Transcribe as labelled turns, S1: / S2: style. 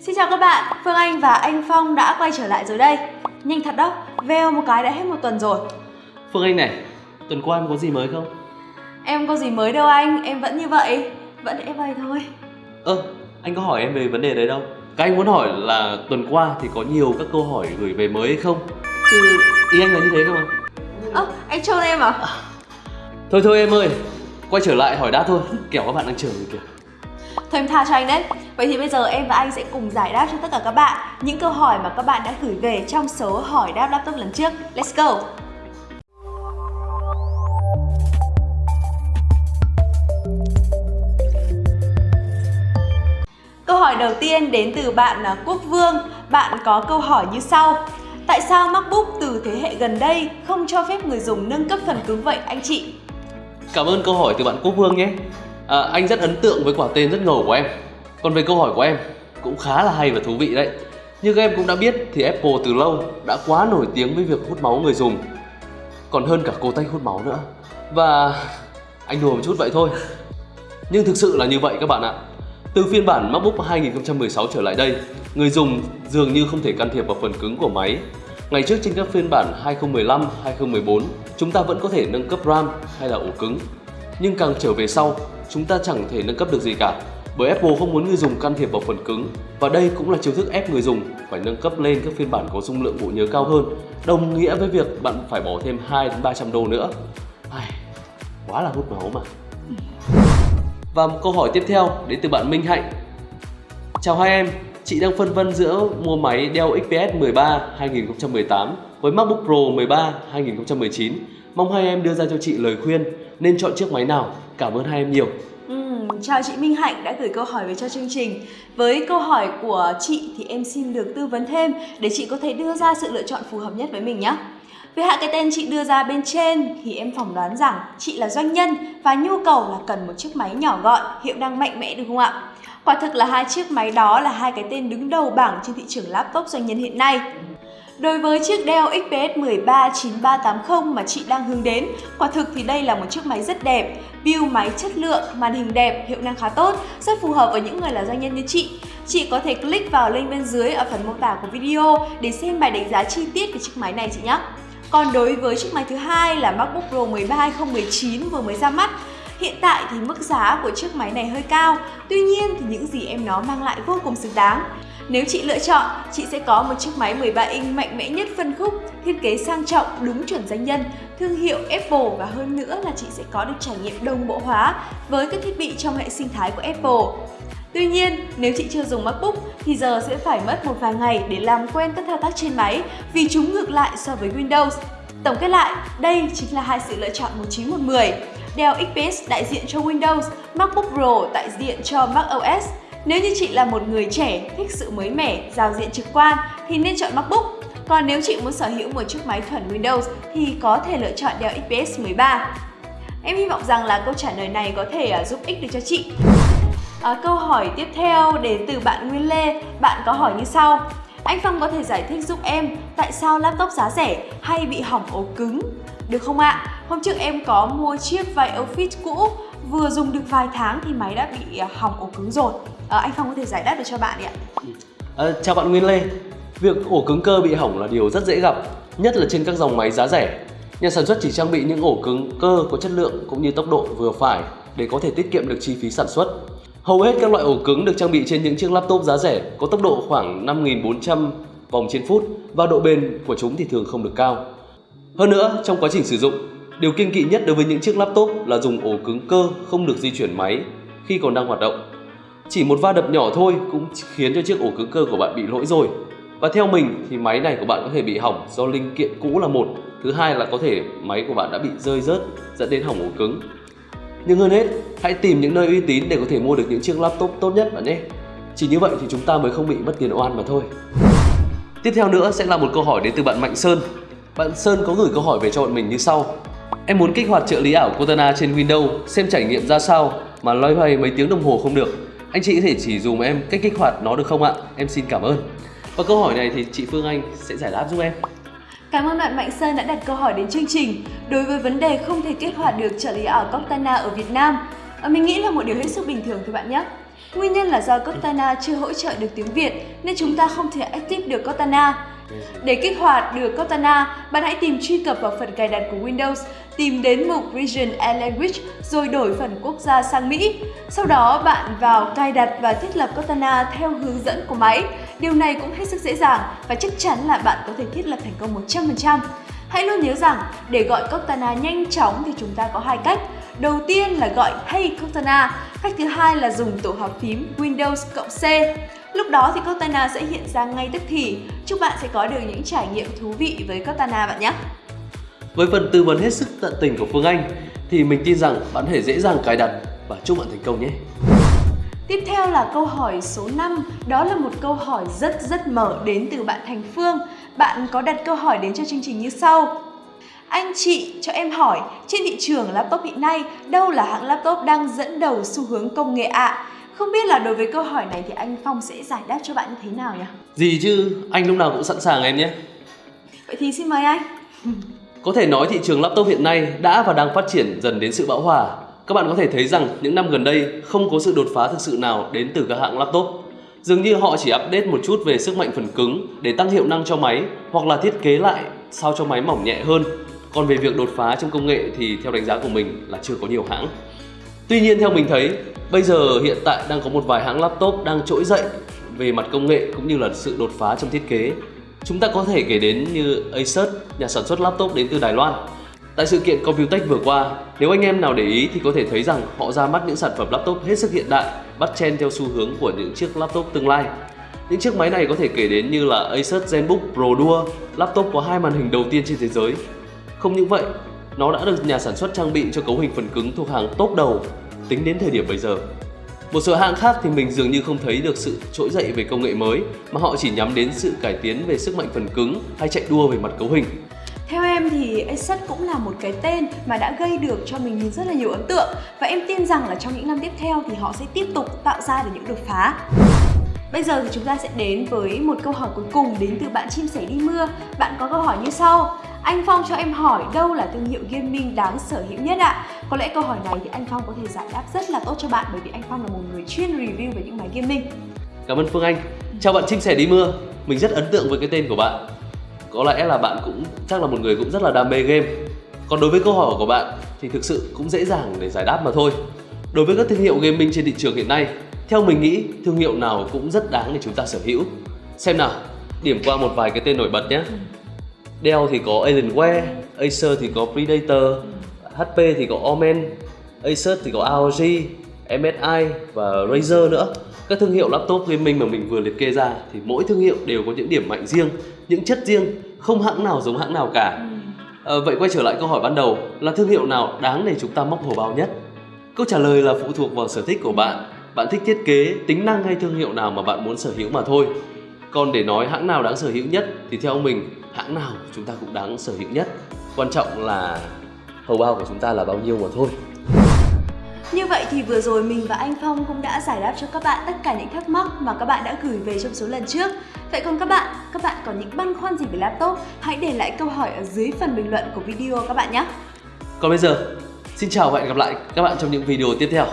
S1: Xin chào các bạn, Phương Anh và anh Phong đã quay trở lại rồi đây Nhanh thật đó, veo một cái đã hết một tuần rồi
S2: Phương Anh này, tuần qua em có gì mới không?
S1: Em có gì mới đâu anh, em vẫn như vậy Vẫn em vậy thôi
S2: Ơ, anh có hỏi em về vấn đề đấy đâu Các anh muốn hỏi là tuần qua thì có nhiều các câu hỏi gửi về mới hay không? Chứ ý anh là như thế không ạ?
S1: Ơ, anh trôn em à?
S2: Thôi thôi em ơi, quay trở lại hỏi đáp thôi Kẻo các bạn đang chờ kìa
S1: Thôi em tha cho anh đấy. Vậy thì bây giờ em và anh sẽ cùng giải đáp cho tất cả các bạn Những câu hỏi mà các bạn đã gửi về trong số hỏi đáp laptop lần trước. Let's go! Câu hỏi đầu tiên đến từ bạn à, Quốc Vương. Bạn có câu hỏi như sau. Tại sao MacBook từ thế hệ gần đây không cho phép người dùng nâng cấp phần cứng vậy, anh chị?
S2: Cảm ơn câu hỏi từ bạn Quốc Vương nhé à, Anh rất ấn tượng với quả tên rất ngầu của em. Còn về câu hỏi của em cũng khá là hay và thú vị đấy. Như các em cũng đã biết thì Apple từ lâu đã quá nổi tiếng với việc hút máu người dùng. Còn hơn cả cô tay hút máu nữa. Và anh đùa một chút vậy thôi. Nhưng thực sự là như vậy các bạn ạ. Từ phiên bản MacBook 2016 trở lại đây, người dùng dường như không thể can thiệp vào phần cứng của máy. Ngày trước trên các phiên bản 2015, 2014, chúng ta vẫn có thể nâng cấp RAM hay là ổ cứng. Nhưng càng trở về sau, chúng ta chẳng thể nâng cấp được gì cả. Bởi Apple không muốn người dùng can thiệp vào phần cứng và đây cũng là chiêu thức ép người dùng phải nâng cấp lên các phiên bản có dung lượng bộ nhớ cao hơn, đồng nghĩa với việc bạn phải bỏ thêm 2 đến 300 đô nữa. Ai, quá là hút máu mà. Và một câu hỏi tiếp theo đến từ bạn Minh Hạnh Chào hai em, chị đang phân vân giữa mua máy Dell XPS 13 2018 với MacBook Pro 13 2019 Mong hai em đưa ra cho chị lời khuyên nên chọn chiếc máy nào Cảm ơn hai em nhiều
S1: chào chị Minh Hạnh đã gửi câu hỏi về cho chương trình Với câu hỏi của chị thì em xin được tư vấn thêm để chị có thể đưa ra sự lựa chọn phù hợp nhất với mình nhé về hạ cái tên chị đưa ra bên trên thì em phỏng đoán rằng chị là doanh nhân và nhu cầu là cần một chiếc máy nhỏ gọn, hiệu năng mạnh mẽ được không ạ? Quả thực là hai chiếc máy đó là hai cái tên đứng đầu bảng trên thị trường laptop doanh nhân hiện nay. Đối với chiếc Dell XPS 13 9380 mà chị đang hướng đến, quả thực thì đây là một chiếc máy rất đẹp, build máy chất lượng, màn hình đẹp, hiệu năng khá tốt, rất phù hợp với những người là doanh nhân như chị. Chị có thể click vào link bên dưới ở phần mô tả của video để xem bài đánh giá chi tiết về chiếc máy này chị nhé. Còn đối với chiếc máy thứ hai là MacBook Pro 13 2019 vừa mới ra mắt, Hiện tại thì mức giá của chiếc máy này hơi cao, tuy nhiên thì những gì em nó mang lại vô cùng xứng đáng. Nếu chị lựa chọn, chị sẽ có một chiếc máy 13 inch mạnh mẽ nhất phân khúc, thiết kế sang trọng, đúng chuẩn danh nhân, thương hiệu Apple và hơn nữa là chị sẽ có được trải nghiệm đồng bộ hóa với các thiết bị trong hệ sinh thái của Apple. Tuy nhiên, nếu chị chưa dùng MacBook thì giờ sẽ phải mất một vài ngày để làm quen các thao tác trên máy vì chúng ngược lại so với Windows. Tổng kết lại, đây chính là hai sự lựa chọn 1910. Dell XPS đại diện cho Windows, MacBook Pro đại diện cho macOS. Nếu như chị là một người trẻ thích sự mới mẻ, giao diện trực quan thì nên chọn MacBook. Còn nếu chị muốn sở hữu một chiếc máy thuần Windows thì có thể lựa chọn Dell XPS 13. Em hy vọng rằng là câu trả lời này có thể à, giúp ích được cho chị. À, câu hỏi tiếp theo đến từ bạn Nguyên Lê, bạn có hỏi như sau. Anh Phong có thể giải thích giúp em tại sao laptop giá rẻ hay bị hỏng ổ cứng, được không ạ? Hôm trước em có mua chiếc vai Office cũ, vừa dùng được vài tháng thì máy đã bị à, hỏng ổ cứng rồi. À, anh Phong có thể giải đáp được cho bạn đi ạ.
S2: à, Chào bạn Nguyên Lê Việc ổ cứng cơ bị hỏng là điều rất dễ gặp, nhất là trên các dòng máy giá rẻ. Nhà sản xuất chỉ trang bị những ổ cứng cơ có chất lượng cũng như tốc độ vừa phải để có thể tiết kiệm được chi phí sản xuất. Hầu hết các loại ổ cứng được trang bị trên những chiếc laptop giá rẻ có tốc độ khoảng 5400 vòng trên phút và độ bền của chúng thì thường không được cao. Hơn nữa, trong quá trình sử dụng, điều kiên kỵ nhất đối với những chiếc laptop là dùng ổ cứng cơ không được di chuyển máy khi còn đang hoạt động. Chỉ một va đập nhỏ thôi cũng khiến cho chiếc ổ cứng cơ của bạn bị lỗi rồi. Và theo mình thì máy này của bạn có thể bị hỏng do linh kiện cũ là một, thứ hai là có thể máy của bạn đã bị rơi rớt dẫn đến hỏng ổ cứng. Nhưng hơn hết, hãy tìm những nơi uy tín để có thể mua được những chiếc laptop tốt nhất bạn nhé. Chỉ như vậy thì chúng ta mới không bị mất tiền oan mà thôi. Tiếp theo nữa sẽ là một câu hỏi đến từ bạn Mạnh Sơn. Bạn Sơn có gửi câu hỏi về cho bọn mình như sau. Em muốn kích hoạt trợ lý ảo Cortana trên Windows xem trải nghiệm ra sao mà loay hoay mấy tiếng đồng hồ không được. Anh chị có thể chỉ dùm em cách kích hoạt nó được không ạ? Em xin cảm ơn. Và câu hỏi này thì chị Phương Anh sẽ giải đáp giúp em.
S1: Cảm ơn bạn Mạnh Sơn đã đặt câu hỏi đến chương trình. Đối với vấn đề không thể kích hoạt được trợ lý ảo Cortana ở Việt Nam, à, mình nghĩ là một điều hết sức bình thường thôi bạn nhé. Nguyên nhân là do Cortana chưa hỗ trợ được tiếng Việt nên chúng ta không thể active được Cortana. Để kích hoạt được Cortana, bạn hãy tìm truy cập vào phần cài đặt của Windows, tìm đến mục Region and Language rồi đổi phần quốc gia sang Mỹ. Sau đó bạn vào cài đặt và thiết lập Cortana theo hướng dẫn của máy. Điều này cũng hết sức dễ dàng và chắc chắn là bạn có thể thiết lập thành công 100%. Hãy luôn nhớ rằng để gọi Cortana nhanh chóng thì chúng ta có hai cách. Đầu tiên là gọi Hey Cortana, cách thứ hai là dùng tổ hợp phím Windows cộng C. Lúc đó thì Cortana sẽ hiện ra ngay tức thì. Chúc bạn sẽ có được những trải nghiệm thú vị với Cortana bạn nhé.
S2: Với phần tư vấn hết sức tận tình của Phương Anh thì mình tin rằng bạn có thể dễ dàng cài đặt và chúc bạn thành công nhé.
S1: Tiếp theo là câu hỏi số 5, đó là một câu hỏi rất rất mở đến từ bạn Thành Phương. Bạn có đặt câu hỏi đến cho chương trình như sau. Anh chị cho em hỏi, trên thị trường laptop hiện nay, đâu là hãng laptop đang dẫn đầu xu hướng công nghệ ạ? À? Không biết là đối với câu hỏi này thì anh Phong sẽ giải đáp cho bạn như thế nào nhỉ?
S2: Gì chứ, anh lúc nào cũng sẵn sàng em nhé.
S1: Vậy thì xin mời anh.
S2: Có thể nói thị trường laptop hiện nay đã và đang phát triển dần đến sự bão hòa. Các bạn có thể thấy rằng những năm gần đây không có sự đột phá thực sự nào đến từ các hãng laptop. Dường như họ chỉ update một chút về sức mạnh phần cứng để tăng hiệu năng cho máy hoặc là thiết kế lại sao cho máy mỏng nhẹ hơn. Còn về việc đột phá trong công nghệ thì theo đánh giá của mình là chưa có nhiều hãng. Tuy nhiên theo mình thấy, bây giờ hiện tại đang có một vài hãng laptop đang trỗi dậy về mặt công nghệ cũng như là sự đột phá trong thiết kế. Chúng ta có thể kể đến như Acer, nhà sản xuất laptop đến từ Đài Loan. Tại sự kiện Computech vừa qua, nếu anh em nào để ý thì có thể thấy rằng họ ra mắt những sản phẩm laptop hết sức hiện đại, bắt chen theo xu hướng của những chiếc laptop tương lai. Những chiếc máy này có thể kể đến như là Acer ZenBook Pro Duo, laptop có hai màn hình đầu tiên trên thế giới. Không những vậy, nó đã được nhà sản xuất trang bị cho cấu hình phần cứng thuộc hàng top đầu tính đến thời điểm bây giờ. Một số hãng khác thì mình dường như không thấy được sự trỗi dậy về công nghệ mới mà họ chỉ nhắm đến sự cải tiến về sức mạnh phần cứng hay chạy đua về mặt cấu hình.
S1: Theo em thì Asus cũng là một cái tên mà đã gây được cho mình rất là nhiều ấn tượng và em tin rằng là trong những năm tiếp theo thì họ sẽ tiếp tục tạo ra được những đột phá. Bây giờ thì chúng ta sẽ đến với một câu hỏi cuối cùng đến từ bạn chim sẻ đi mưa. Bạn có câu hỏi như sau. Anh Phong cho em hỏi đâu là thương hiệu gaming đáng sở hữu nhất ạ? Có lẽ câu hỏi này thì anh Phong có thể giải đáp rất là tốt cho bạn bởi vì anh Phong là một người chuyên review về những máy gaming.
S2: Cảm ơn Phương Anh. Chào bạn chim sẻ đi mưa. Mình rất ấn tượng với cái tên của bạn. Có lẽ là bạn cũng chắc là một người cũng rất là đam mê game. Còn đối với câu hỏi của bạn thì thực sự cũng dễ dàng để giải đáp mà thôi. Đối với các thương hiệu gaming trên thị trường hiện nay, theo mình nghĩ thương hiệu nào cũng rất đáng để chúng ta sở hữu. Xem nào, điểm qua một vài cái tên nổi bật nhé. Dell thì có Alienware, Acer thì có Predator, HP thì có Omen, Asus thì có ROG, MSI và Razer nữa. Các thương hiệu laptop gaming mà mình vừa liệt kê ra thì mỗi thương hiệu đều có những điểm mạnh riêng, những chất riêng, không hãng nào giống hãng nào cả. À, vậy quay trở lại câu hỏi ban đầu là thương hiệu nào đáng để chúng ta móc hầu bao nhất? Câu trả lời là phụ thuộc vào sở thích của bạn. Bạn thích thiết kế, tính năng hay thương hiệu nào mà bạn muốn sở hữu mà thôi. Còn để nói hãng nào đáng sở hữu nhất thì theo mình hãng nào chúng ta cũng đáng sở hữu nhất. Quan trọng là hầu bao của chúng ta là bao nhiêu mà thôi.
S1: Như vậy thì vừa rồi mình và anh Phong cũng đã giải đáp cho các bạn tất cả những thắc mắc mà các bạn đã gửi về trong số lần trước. Vậy còn các bạn, các bạn có những băn khoăn gì về laptop? Hãy để lại câu hỏi ở dưới phần bình luận của video các bạn nhé.
S2: Còn bây giờ, xin chào và hẹn gặp lại các bạn trong những video tiếp theo.